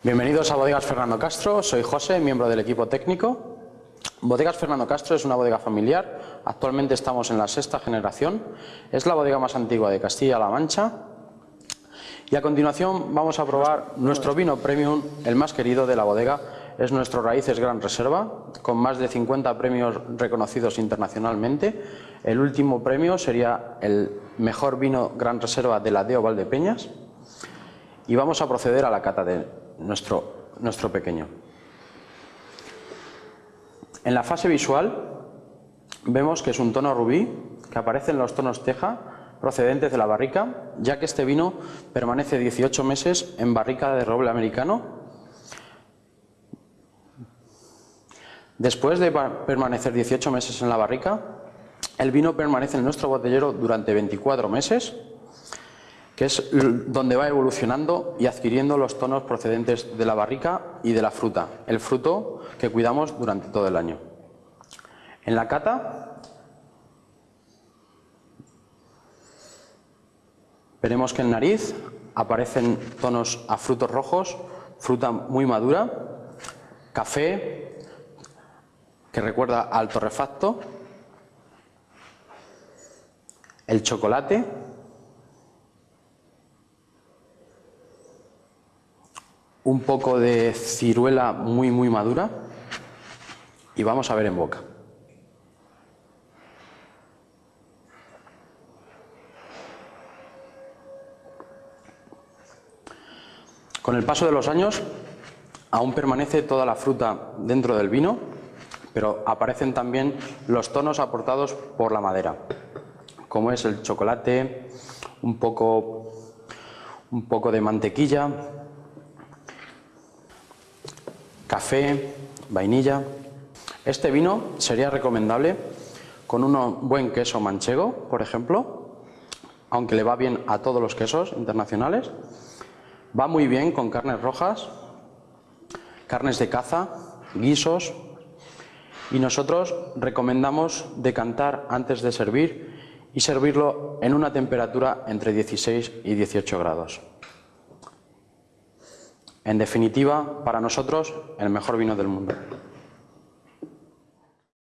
Bienvenidos a Bodegas Fernando Castro, soy José, miembro del equipo técnico. Bodegas Fernando Castro es una bodega familiar, actualmente estamos en la sexta generación, es la bodega más antigua de Castilla-La Mancha. Y a continuación vamos a probar nuestro vino premium, el más querido de la bodega, es nuestro Raíces Gran Reserva, con más de 50 premios reconocidos internacionalmente. El último premio sería el mejor vino Gran Reserva de la Deo Valdepeñas. Y vamos a proceder a la cata de nuestro, nuestro pequeño. En la fase visual vemos que es un tono rubí que aparece en los tonos teja procedentes de la barrica, ya que este vino permanece 18 meses en barrica de roble americano. Después de permanecer 18 meses en la barrica, el vino permanece en nuestro botellero durante 24 meses que es donde va evolucionando y adquiriendo los tonos procedentes de la barrica y de la fruta, el fruto que cuidamos durante todo el año. En la cata veremos que en nariz aparecen tonos a frutos rojos, fruta muy madura, café, que recuerda al torrefacto, el chocolate, un poco de ciruela muy muy madura y vamos a ver en boca. Con el paso de los años aún permanece toda la fruta dentro del vino, pero aparecen también los tonos aportados por la madera, como es el chocolate, un poco, un poco de mantequilla, café, vainilla. Este vino sería recomendable con un buen queso manchego, por ejemplo, aunque le va bien a todos los quesos internacionales. Va muy bien con carnes rojas, carnes de caza, guisos y nosotros recomendamos decantar antes de servir y servirlo en una temperatura entre 16 y 18 grados. En definitiva, para nosotros, el mejor vino del mundo.